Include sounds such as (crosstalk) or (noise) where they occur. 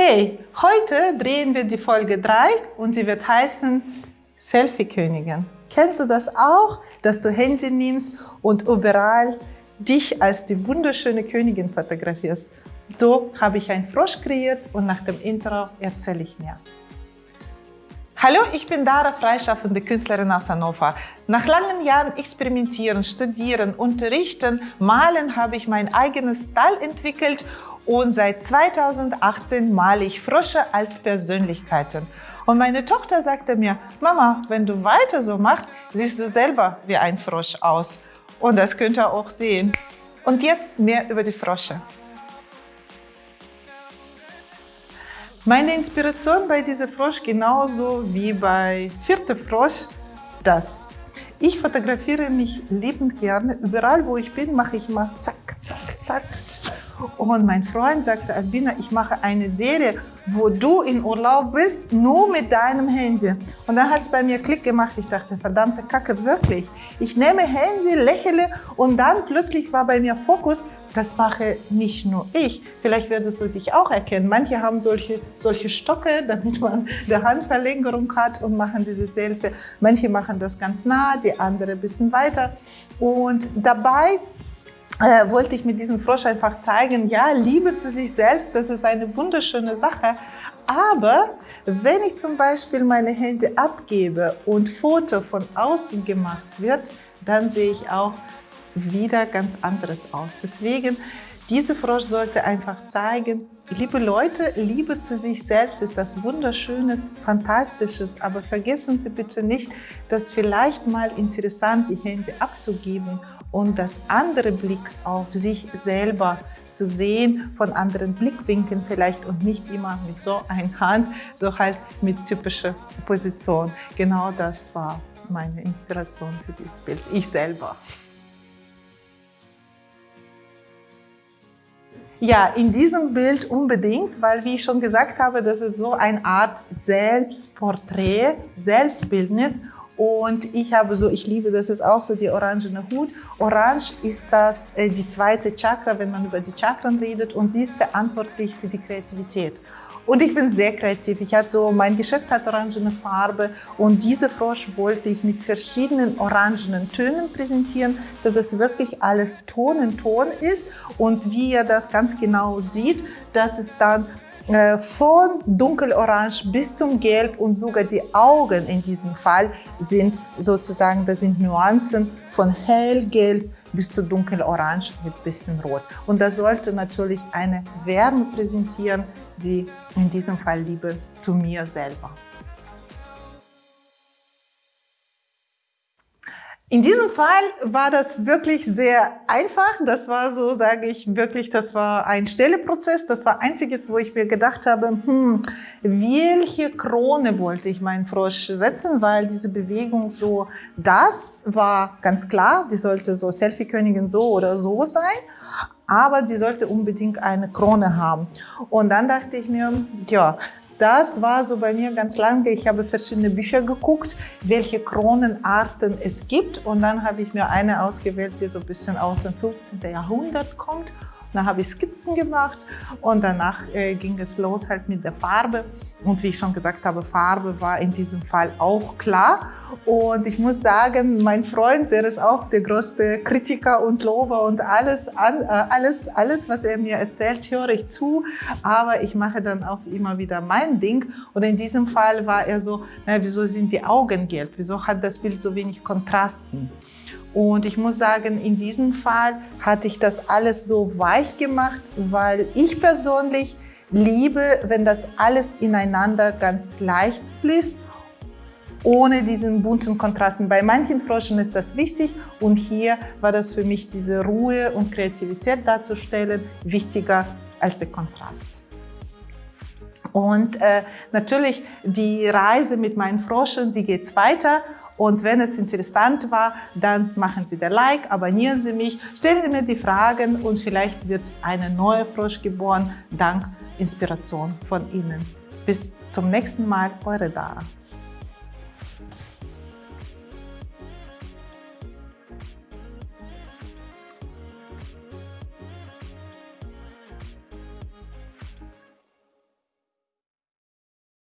Hey, heute drehen wir die Folge 3 und sie wird heißen Selfie-Königin. Kennst du das auch, dass du Handy nimmst und überall dich als die wunderschöne Königin fotografierst? So habe ich einen Frosch kreiert und nach dem Intro erzähle ich mehr. Hallo, ich bin Dara, freischaffende Künstlerin aus Hannover. Nach langen Jahren Experimentieren, Studieren, Unterrichten, Malen habe ich mein eigenes Style entwickelt und seit 2018 male ich Frösche als Persönlichkeiten. Und meine Tochter sagte mir, Mama, wenn du weiter so machst, siehst du selber wie ein Frosch aus. Und das könnt ihr auch sehen. Und jetzt mehr über die Frösche. Meine Inspiration bei diesem Frosch genauso wie bei Vierte Frosch, das. Ich fotografiere mich liebend gerne. Überall, wo ich bin, mache ich mal zack, zack, zack. Und mein Freund sagte, Albina, ich mache eine Serie, wo du in Urlaub bist, nur mit deinem Handy. Und dann hat es bei mir Klick gemacht. Ich dachte, verdammte Kacke, wirklich. Ich nehme Handy, lächle und dann plötzlich war bei mir Fokus, das mache nicht nur ich. Vielleicht würdest du dich auch erkennen. Manche haben solche, solche Stocke, (laughs) damit man die Handverlängerung hat und machen diese Selfie. Manche machen das ganz nah, die andere ein bisschen weiter. Und dabei äh, wollte ich mit diesem Frosch einfach zeigen, ja, Liebe zu sich selbst, das ist eine wunderschöne Sache. Aber wenn ich zum Beispiel meine Hände abgebe und Foto von außen gemacht wird, dann sehe ich auch wieder ganz anderes aus. Deswegen, diese Frosch sollte einfach zeigen, liebe Leute, Liebe zu sich selbst ist das Wunderschönes, Fantastisches, aber vergessen Sie bitte nicht, dass vielleicht mal interessant die Hände abzugeben und das andere Blick auf sich selber zu sehen, von anderen Blickwinkeln vielleicht und nicht immer mit so einer Hand, so halt mit typischer Position. Genau das war meine Inspiration für dieses Bild, ich selber. Ja, in diesem Bild unbedingt, weil wie ich schon gesagt habe, das ist so eine Art Selbstporträt, Selbstbildnis und ich habe so, ich liebe das ist auch so die orangene Hut. Orange ist das äh, die zweite Chakra, wenn man über die Chakren redet und sie ist verantwortlich für die Kreativität. Und ich bin sehr kreativ. Ich hatte so, mein Geschäft hat orangene Farbe und diese Frosch wollte ich mit verschiedenen orangenen Tönen präsentieren, dass es wirklich alles Ton in Ton ist. Und wie ihr das ganz genau sieht, das ist dann von dunkelorange bis zum Gelb und sogar die Augen in diesem Fall sind sozusagen, das sind Nuancen von hellgelb bis zu dunkelorange mit bisschen rot. Und das sollte natürlich eine Wärme präsentieren, die in diesem Fall Liebe zu mir selber. In diesem Fall war das wirklich sehr einfach. Das war so, sage ich wirklich, das war ein Stelleprozess. Das war einziges, wo ich mir gedacht habe, hm, welche Krone wollte ich meinen Frosch setzen, weil diese Bewegung so, das war ganz klar, die sollte so Selfie-Königin so oder so sein, aber die sollte unbedingt eine Krone haben. Und dann dachte ich mir, ja, das war so bei mir ganz lange. Ich habe verschiedene Bücher geguckt, welche Kronenarten es gibt. Und dann habe ich mir eine ausgewählt, die so ein bisschen aus dem 15. Jahrhundert kommt. Dann habe ich Skizzen gemacht und danach äh, ging es los halt mit der Farbe. Und wie ich schon gesagt habe, Farbe war in diesem Fall auch klar. Und ich muss sagen, mein Freund, der ist auch der größte Kritiker und Lober und alles, an, äh, alles, alles, was er mir erzählt, höre ich zu. Aber ich mache dann auch immer wieder mein Ding. Und in diesem Fall war er so, na, wieso sind die Augen gelb? Wieso hat das Bild so wenig Kontrasten? Und ich muss sagen, in diesem Fall hatte ich das alles so weich gemacht, weil ich persönlich liebe, wenn das alles ineinander ganz leicht fließt, ohne diesen bunten Kontrasten. Bei manchen Froschen ist das wichtig und hier war das für mich diese Ruhe und Kreativität darzustellen wichtiger als der Kontrast. Und äh, natürlich die Reise mit meinen Froschen, die geht weiter und wenn es interessant war, dann machen Sie der Like, abonnieren Sie mich, stellen Sie mir die Fragen und vielleicht wird eine neue Frosch geboren, dank Inspiration von Ihnen. Bis zum nächsten Mal, eure Dara.